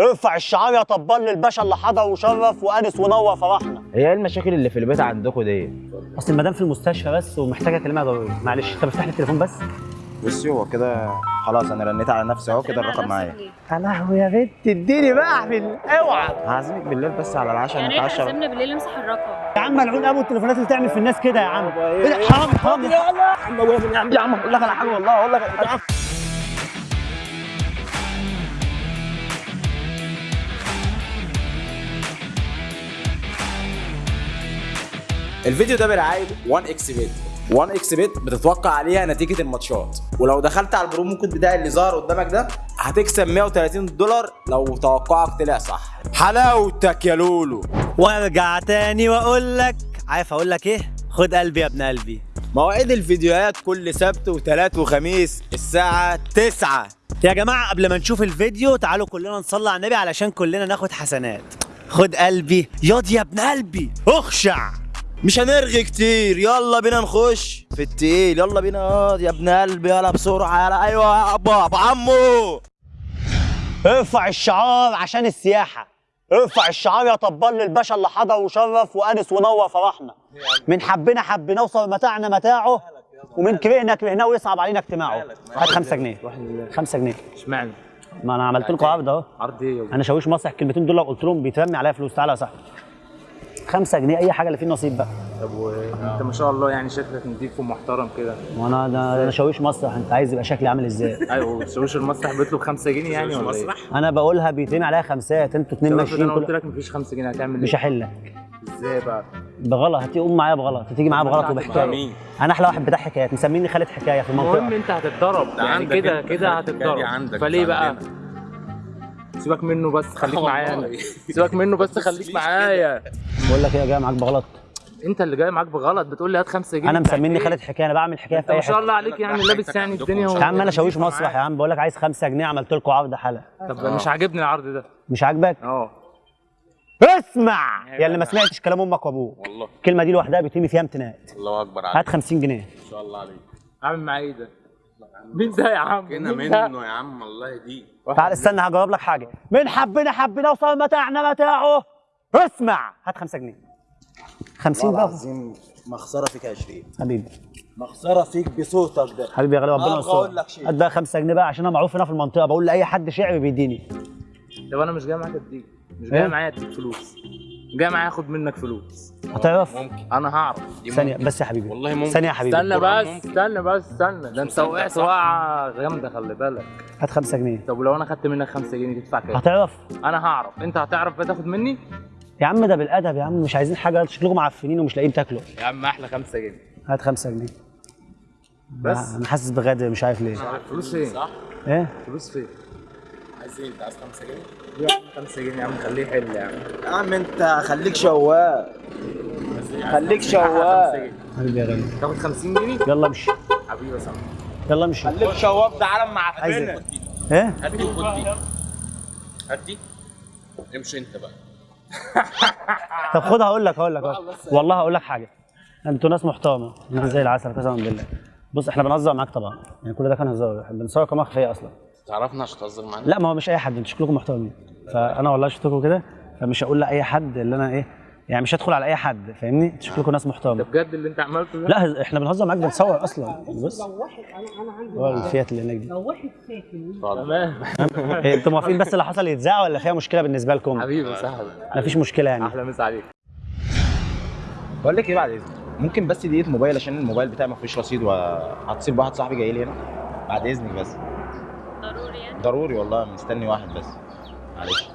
ارفع الشعار يا طبال للباشا اللي حضر وشرف وانس ونور فرحنا. هي إيه المشاكل اللي في البيت عندكم دي؟ اصل المدام في المستشفى بس ومحتاجة اكلمها ضروري معلش انت بفتح لي التليفون بس. بصي هو كده خلاص أنا رنيت على نفسي أهو كده الرقم معايا. يا لهوي يا بنت اديني بقى احمل اوعى. هعزمك بالليل بس على العشاء يعني إيه نتعشى. تعزمنا بالليل امسح الرقم؟ يا عم ملعون أبو التليفونات اللي تعمل في الناس كده يا عم. إيه ده؟ حرام حرام. يا عم يا عم يا عم أقول لك على حاجة والله أقول لك الفيديو ده برعايه 1 إكس بيت 1 إكس بيت بتتوقع عليها نتيجة الماتشات. ولو دخلت على ال promo code بتاعي اللي ظهر قدامك ده هتكسب 130 دولار لو توقعك طلع صح. حلاوتك يا لولو. وارجع تاني واقول لك عارف أقول لك إيه؟ خد قلبي يا ابن قلبي. مواعيد الفيديوهات كل سبت وثلاث وخميس الساعة 9 يا جماعة قبل ما نشوف الفيديو تعالوا كلنا نصلي على النبي علشان كلنا ناخد حسنات. خد قلبي. ياض يا ابن قلبي. اخشع. مش هنرغي كتير. يلا بينا نخش. في التقيل. يلا بينا. ياض يا ابن قلبي يلا بسرعة يلا. أيوه يا ابا أبو عمو. ارفع الشعار عشان السياحة. ارفع الشعار يا طبال للباشا اللي حضر وشرف وانس ونور فرحنا. من حبنا حبنا وصل متاعنا متاعه ومن كرهنا كرهناه ويصعب علينا اجتماعه. هات 5 جنيه. 5 جنيه. اشمعنى؟ ما أنا عملت لكم عرض أهو. عرض إيه يا أنا شاويش مسرح الكلمتين دول لو قلت لهم بيترمي عليا فلوس. تعالى يا صاحبي. 5 جنيه أي حاجة اللي فيه نصيب بقى طب وأنت ما شاء الله يعني شكلك نضيف ومحترم كده وأنا أنا أنا شاويش مسرح أنت عايز يبقى شكلي عامل إزاي أيوه شوش المسرح بيطلب 5 جنيه يعني ولا إيه؟ أنا بقولها بيترمي عليا خمسات أنتوا اتنين ماشيين أنا قلت. لك مفيش 5 جنيه هتعمل مش إيه؟ هحلك إزاي بقى؟ بغلط هتقوم معايا بغلط هتيجي معايا بغلط وبحكاية أنا أحلى واحد بتاع حكايات مسميني خالد حكاية في المهم المنطقة أنت هتتضرب يعني كده كده هتتضرب فليه مش بقى؟ سيبك منه بس خليك. معايا. أنا سيبك منه بس خليك معايا. بقول لك إيه يا جاي معاك بغلط؟ انت اللي جاي معاك بغلط بتقول لي هات 5 جنيه. أنا مسميني إيه؟ خالد حكاية أنا بعمل حكاية في أي ما شاء حتة. الله عليك يعني لابس يعني الدنيا يا عم أنا شاويش مسرح يا. عم بقول لك عايز 5 جنيه عملت لكم عرض حلقة. طب مش عاجبني العرض ده. مش عاجبك؟ آه. اسمع! يا اللي ما سمعتش كلام أمك وأبوك. والله. الكلمة دي لوحدها بيترمي فيها امتناءات الله أكبر عليك. هات 50 جنيه. ما شاء الله عليك. عامل معايا إيه ده؟ مين ده يا عم؟ كنا؟ منه يا عم الله يهديك تعال استنى هجاوب لك حاجة. من حبنا حبنا وصل متاعنا متاعه. اسمع. هات 5 جنيه. 50 والله بقى. العظيم مخسرة فيك 20 حبيبي. مخسرة فيك بصوتك ده. حبيبي يا غالي ربنا يستر. أقول لك شيء. هات بقى 5 جنيه بقى عشان أنا معروف هنا في المنطقة. بقول لأي حد شعبي بيديني. طب أنا مش جاي معاك اديك مش إيه؟ جاي معايا اديك فلوس. جاي معايا اخد منك فلوس. هتعرف؟ ممكن. أنا هعرف. ثانية. بس يا حبيبي. والله ممكن. ثانية يا حبيبي. استنى بس. استنى بس استنى. ده انت وقعت؟ وقعة جامدة خلي بالك. هات 5 جنيه. طب ولو أنا خدت منك 5 جنيه تدفع كام؟ هتعرف؟ أنا هعرف. أنت هتعرف تاخد مني؟ يا عم ده بالأدب يا عم. مش عايزين حاجة شكلكم معفنين ومش لاقيين تاكلوا. يا عم أحلى 5 جنيه. هات 5 جنيه. بس. أنا حاسس بغدر مش عارف ليه. فلوس فين؟ صح إيه؟ فلوس فين؟ عايز إيه انت عايز 5 جنيه؟ يا عم 5 جنيه يا عم خليه يحل يا عم. يا عم انت خليك شواق خليك شواق حبيبي يا غالي تاخد 50 جنيه؟ يلا امشي. حبيبي يا صاحبي. يلا امشي. خليك شواق ده عالم عايز معفنه إيه؟ إيه؟ هات دي وخد دي. هات دي امشي انت بقى. طب خد هقول لك هقول لك والله هقول لك حاجة. أنتوا ناس محترمة. ناس زي العسل قسما بالله. بص إحنا بنهزر معاك طبعا. يعني كل ده كان هزار. إحنا بنصور كمان خفيه أصلا؟ تعرفنا عشان تهزر معانا؟ لا ما هو مش أي حد أنتوا شكلكم محترمين. فأنا والله شفتكم كده فمش هقول لأي حد اللي أنا إيه يعني مش هدخل على أي حد فاهمني؟ أنتوا شكلكم ناس ده محترمه بجد اللي أنت عملته ده؟ لا إحنا بنهزر معاك بنصور أصلا. بص. هو الفيات اللي هناك دي. تمام. إيه، أنتوا موافقين بس اللي حصل يتذاع ولا فيها مشكلة بالنسبة لكم؟ حبيبي صاحبي مفيش مشكلة يعني. أحلى مسا عليك. بقول لك إيه بعد إذنك؟ ممكن بس دقيقة موبايل عشان الموبايل بتاعي ما فيهوش رصيد وهتصل بواحد صاحبي جاي لي هنا بعد إذنك بس. ضروري والله مستني واحد بس. معلش.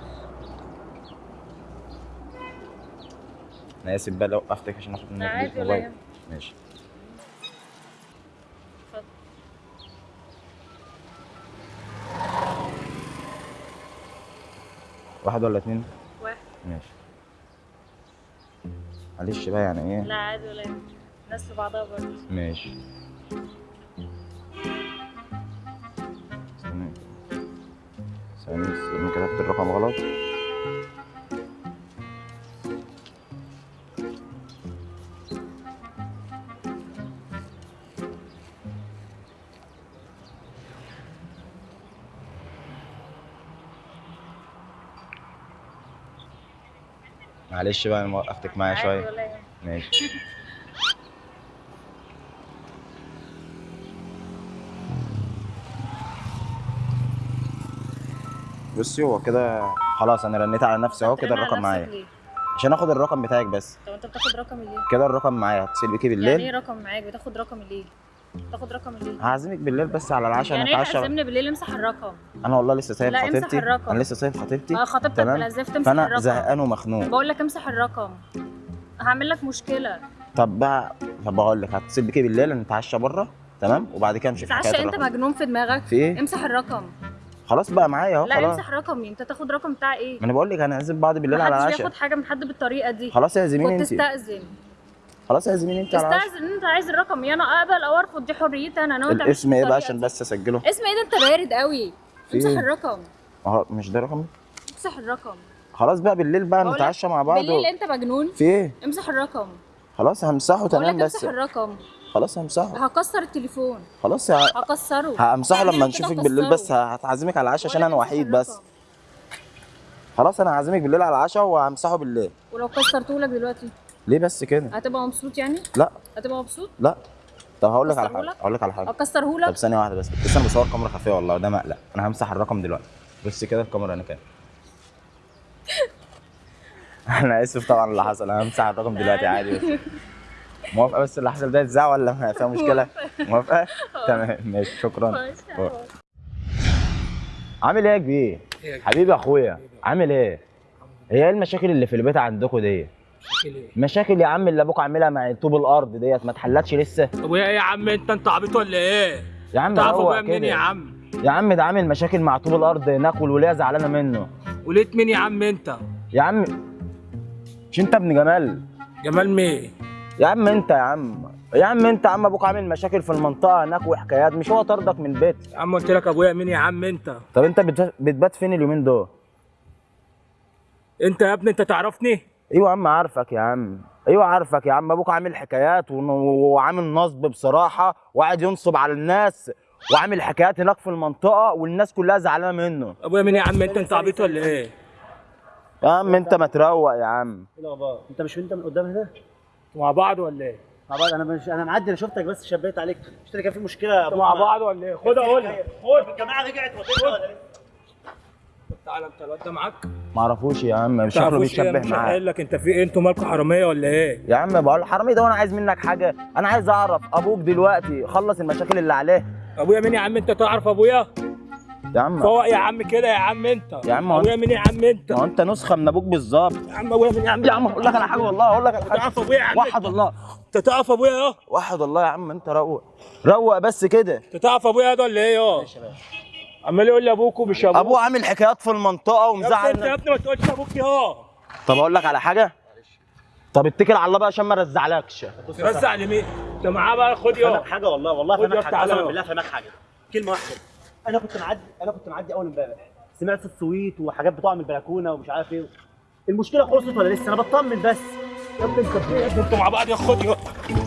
أنا آسف بقى لو وقفتك عشان أخد منك عادي ولا يهمك. ماشي. اتفضل. واحد ولا اتنين؟ واحد. ماشي. معلش بقى يعني إيه؟ لا عادي ولا يهمك. الناس في بعضها برضه. ماشي. أنا كتبت الرقم غلط. معلش بقى أنا وقفتك معايا شوية. ماشي. بصي هو كده خلاص أنا رنيت على نفسي أهو كده الرقم معايا؟ عشان آخد الرقم بتاعك بس. طب أنت بتاخد رقمي ليه؟ كده الرقم معايا هتصل بيكي يعني إيه بالليل رقم معاك؟ بتاخد رقمي ليه؟ بتاخد رقمي ليه؟ هعزمك بالليل بس على العشاء يعني نتعشى تعزمني بالليل؟ امسح الرقم. أنا والله لسه سايب لا، امسح خطيبتي. الرقم. أنا لسه سايب خطيبتي. آه خطيبتك بالازاف تمسح فأنا الرقم. زهقان ومخنوق. بقول لك امسح الرقم. هعمل لك مشكلة. طب بقى طب بقول لك هتصل بيكي بالليل نتعشى بره تمام؟ وبعد كده نمشي في حكاية أنت مجنون في دماغك؟ في إيه؟ امسح الرقم. خلاص بقى معايا اهو لا امسح رقمي. انت تاخد رقم بتاع إيه؟ ما أنا بقول لك هنعزم بعض بالليل على محدش العشاء. بياخد حاجة من حد بالطريقة دي. خلاص اعزميني انت. تستأذن خلاص اعزميني انت على العشاء. استأذن انت عايز الرقم. يا أنا اقبل أو أرفض دي حريتي أنا أنا الاسم إيه بقى عشان. بس أسجله؟ اسم إيه ده؟ انت بارد قوي. امسح إيه؟ الرقم. أهو مش ده رقم امسح الرقم. خلاص بقى بالليل بقى نتعشى مع بعض بالليل. انت مجنون؟ في إيه؟ امسح الرقم. خلاص همسحه تمام بس. امسح الرقم. خلاص همسحه. هكسر التليفون. خلاص ه- هكسره. همسحه لما نشوفك. بالليل بس هتعزمك على العشاء عشان أنا وحيد بس. خلاص أنا هعزمك بالليل على العشاء وهمسحه بالليل. ولو كسرته لك دلوقتي. ليه بس كده؟ هتبقى مبسوط يعني؟ لا. هتبقى مبسوط؟ لا. طب هقول لك على حاجة؟ هقول لك على حاجة. اكسره طب لك ثانية واحدة بس. بس أنا بصور كاميرا خفية والله ده مقلق. أنا همسح الرقم دلوقتي. بص كده الكاميرا أنا كام أنا آسف طبعا اللي حصل. أنا همسح الرقم دلوقتي عادي بس. موافقة بس اللي حصل ده يتذاع ولا ما فيها مشكلة؟ موافقة. تمام ماشي شكرا. عامل إيه يا كبير؟ حبيبي يا اخويا عامل إيه؟ هي إيه المشاكل اللي في البيت عندكم دي مشاكل يا عم اللي أبوك عاملها مع طوب الأرض ديت ما اتحلتش لسه؟ طب وايه يا عم انت انت عبيط ولا إيه؟ يا عم تعرف روق ابويا منين. يا عم؟ يا عم ده عامل مشاكل مع طوب الأرض هناك والوليه زعلانة منه؟ وليت مين يا عم انت؟ يا عم مش انت ابن جمال؟ جمال مين؟ يا عم انت يا عم. يا عم انت يا عم أبوك عامل مشاكل في المنطقة هناك وحكايات مش هو طردك من البيت يا عم قلت لك أبويا مين يا عم انت؟ طب انت بت- بتبات فين اليومين دول؟ انت يا ابني انت تعرفني؟ أيوه يا عم عارفك يا عم. أيوه عارفك يا عم. أبوك عامل حكايات وعامل نصب بصراحة وقاعد ينصب على الناس وعامل حكايات هناك في المنطقة والناس كلها زعلانة منه. أبويا مين يا عم انت؟ انت عبيط ولا إيه؟ يا عم انت ما تروق يا عم. إيه الأخبار؟ انت مش انت من قدام هنا؟ مع بعض ولا إيه؟ مع بعض. أنا مش أنا معدي أنا شفتك بس شبيت عليك. مش كان في مشكلة مع بعض ولا إيه؟ خد أقول لك. خد. الجماعة رجعت ولا لسه تعالى أنت الواد ده معاك؟ ما أعرفوش يا عم شكله تعرفوش إيه بيشبه مش معاك قايل لك أنت في إيه؟ أنتوا مالكوا حرامية ولا إيه؟ يا عم بقول حرامي ده وأنا عايز منك حاجة. أنا عايز أعرف أبوك دلوقتي خلص المشاكل اللي عليه. أبويا مين يا عم؟ أنت تعرف أبويا؟ يا عم. فوق يا عم كده يا عم انت. يا عم أبويا مين يا عم انت؟ ما هو انت نسخة من أبوك بالظبط. يا عم أبويا مين يا عم؟ يا عم أقول لك على حاجة والله أقول لك على حاجة. تعرف أبويا يا عم وحد الله. أنت تعرف أبويا آه؟ وحد الله يا عم أنت روق. روق بس كده. أنت تعرف أبويا ده ولا إيه آه؟ عمال يقول لي أبوك ومش أبوك. أبوه عامل حكايات في المنطقة يا ابني أنت ومزعل يا ابني ما تقولش أبوك آه طب أقول لك على حاجة؟ طب اتكل على الله بقى عشان ما رزعلكش. رزع لمين؟ انت معاه بقى خد يا. حاجة والله والله فاهمك يا حاجة. يا. بالله فاهمك حاجة. كلمة واحدة. أنا كنت معدي أنا كنت معدي اول امبارح. سمعت سويت وحاجات بتقع من البلكونة ومش عارف إيه. المشكلة خلصت ولا لسه؟ أنا بطمن بس. يا ابني انت إيه؟ أنتوا مع بعض يا خد يا.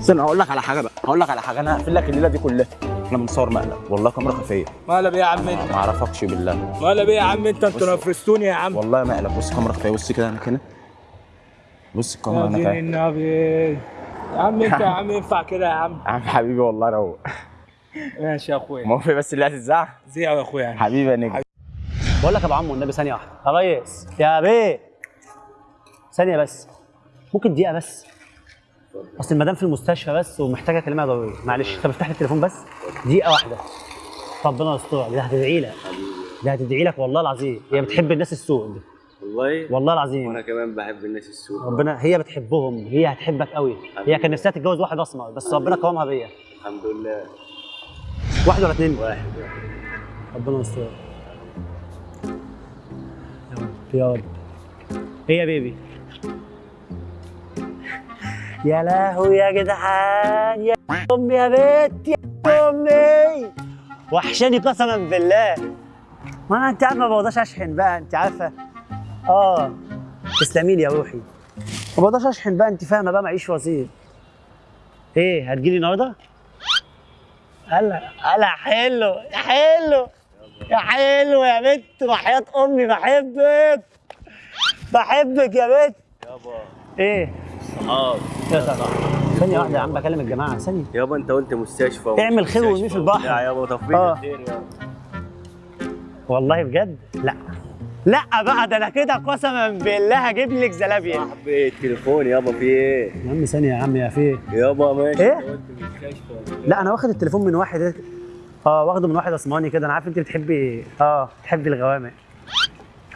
استنى هقول لك على حاجة بقى. هقول لك على حاجة. أنا هقفل لك الليلة دي كلها. إحنا بنصور مقلب والله كاميرا خفية. مالها بيه يا عم انت؟ ما أعرفكش بالله. مالها بيه يا عم انت. أنتوا نفستوني يا عم. والله مقلب بص كاميرا خفية. بص كده أنا كده بص الكاميرا أنا كده يا عم انت يا عم ينفع كده يا عم. يا عم حبيبي والله روق. ماشي يا أخويا. موافق بس اللي هتتزعق زيع يا أخويا حبيبي يا نجم. بقول لك يا ابو عمو النبي ثانية واحدة. يا ريس. يا بيه. ثانية بس. ممكن دقيقة بس؟ أصل المدام في المستشفى بس ومحتاجة اكلمها ضروري معلش. طب افتح لي التليفون بس. دقيقة واحدة. ربنا يسترها دي هتدعي لك. دي هتدعي لك والله العظيم. هي بتحب الناس السوق دي. والله؟ والله العظيم. وأنا كمان بحب الناس السوق ربنا هي بتحبهم. هي هتحبك قوي. هي كان نفسها تتجوز واحد اسمر بس ربنا كرمها بيا. الحمد لله. واحد ولا اتنين؟ واحد. ربنا يستر. يا رب. يا رب إيه يا بيبي؟ يا لهوي يا جدعان يا امي يا بنت يا أمي. وحشاني قسما بالله. ما أنت عارفه ما بقدرش أشحن بقى أنت عارفة. آه. تسلمي لي يا روحي. ما بقدرش أشحن بقى أنت فاهمة بقى معيش وزير. إيه هتجيلي النهارده؟ هلا هلا حلو يا حلو يا حلو يا بنت وحياة أمي بحبك بحبك يا بنت. إيه. صحاب يا سلام. ثانية واحدة يا عم بكلم الجماعه ثانية. يابا أنت قلت مستشفى اعمل خير وارميه في البحر. وبتاع يابا توفيق آه. الخير يابا والله بجد؟ لا. لا بقى ده أنا كده قسما بالله هجيب لك زلابيا صاحبي التليفون يابا في إيه يا عم ثانية يا عم يا في إيه؟ يابا ماشي إيه؟ مستشفى وبتاع. لا أنا واخد التليفون من واحد آه واخده من واحد اسماني كده أنا عارف أنت بتحبي آه بتحبي الغوامق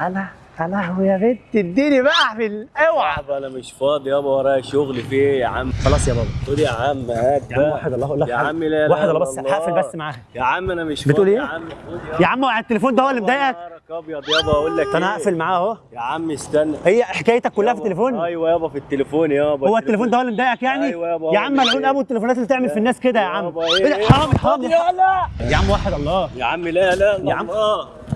أنا يا لهوي يا بنت اديني بقى في أوعى يابا أنا مش فاضي يابا ورايا شغل في إيه يا عم خلاص يا بابا خد يا عم هات يا عم. واحد الله أقول لك يا. عم لا لا واحد الله لا بس. هقفل بس معاها يا عم أنا مش بتقول فاضي إيه؟ يا عم خد يا عم وقع التليفون ده هو اللي مضايقك نهارك ابيض يابا أقول لك أنا إيه؟ هقفل معاه أهو. يا عم استنى. هي حكايتك كلها في. التليفون؟ أيوه يابا في التليفون يابا. هو التليفون ده هو اللي مضايقك يعني؟ أيوة يابا، يا عم ملعون. أبو التليفونات اللي تعمل في الناس كده يا عم. إيه؟ ده؟ حرامي حرامي يا لا يا عم واحد الله. يا عم لا لا يا عم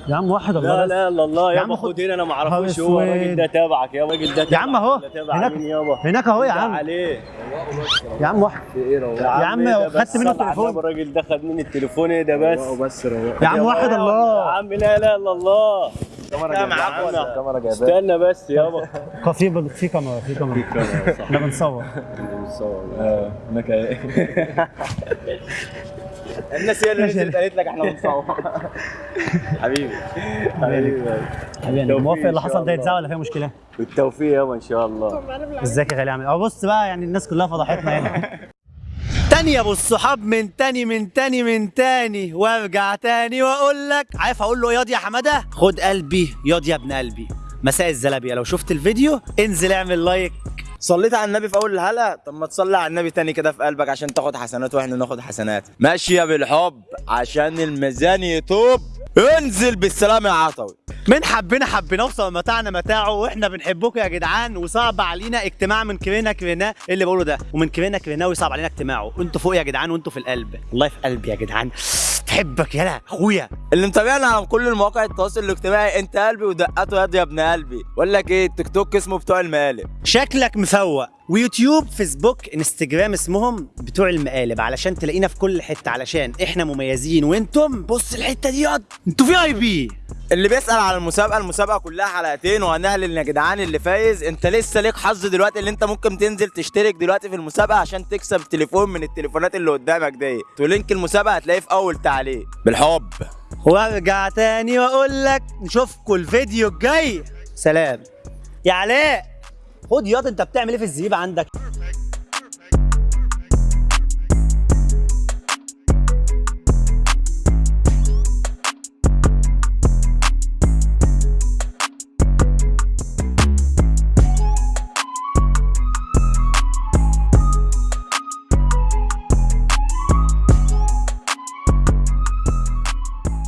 يا عم واحد الله لا. لا لا الله يا عم يابا خد- هنا أنا ما أعرفوش. هو الراجل. ده تابعك يا راجل ده يا عم أهو. هناك هناك أهو يا عم. عليه. يا عم واحد. يا عم إيه خدت؟ منه التليفون. الراجل ده خد مني التليفون. إيه ده بس؟ بس يا عم واحد يا الله. عم لا لا إلا الله. الكاميرا ولا؟ الكاميرا استنى بس يابا في في كاميرا في كاميرا. إحنا بنصور. هناك إيه؟ الناس هي اللي نزلت قالت لك إحنا بنصور حبيبي. حبيبي. حبيبي. موافق اللي حصل ده. يتذاع ولا فيها مشكلة؟ بالتوفيق يابا إن شاء الله. إزيك يا غالي عامل اهو بص بقى يعني الناس كلها فضحتنا هنا. تاني يا أبو الصحاب من تاني من تاني من تاني. وارجع تاني وأقول لك. عارف أقول له ياض يا حمادة؟ خد قلبي. ياض يا ابن قلبي. مساء الزلابية. لو شفت الفيديو انزل اعمل لايك. صليت على النبي في أول الحلقة طب ما تصلي على النبي تاني كده في قلبك عشان تاخد حسنات وإحنا ناخد حسنات. ماشيه بالحب عشان الميزان يطوب. انزل بالسلام يا عطوي. من حبنا وصل متاعنا متاعه وإحنا بنحبكم يا جدعان وصعب علينا اجتماع من كرينا إيه اللي بقوله ده. ومن كرينا كرينا وصعب علينا اجتماعه. أنتوا فوق يا جدعان وانتوا في القلب. والله في قلبي يا جدعان. بحبك يلا اخويا. اللي متابعنا على كل المواقع التواصل الاجتماعي انت قلبي ودقته يد يا ابن قلبي. بقول لك إيه التيك توك اسمه بتوع المقالب. شكلك مفوق. ويوتيوب فيسبوك انستجرام اسمهم بتوع المقالب علشان تلاقينا في كل حتة علشان إحنا مميزين. وأنتم؟ بص الحتة دي ياض أنتوا VIP اللي بيسأل على المسابقة المسابقة كلها حلقتين وهنعلن يا جدعان اللي فايز. انت لسه ليك حظ دلوقتي اللي انت ممكن تنزل تشترك دلوقتي في المسابقة عشان تكسب تليفون من التليفونات اللي قدامك دي. ولينك المسابقة هتلاقيه في أول تعليق. بالحب. وارجع تاني وأقول لك نشوفكم الفيديو الجاي. سلام. يا علاء خد ياض انت بتعمل إيه في الزريبه عندك؟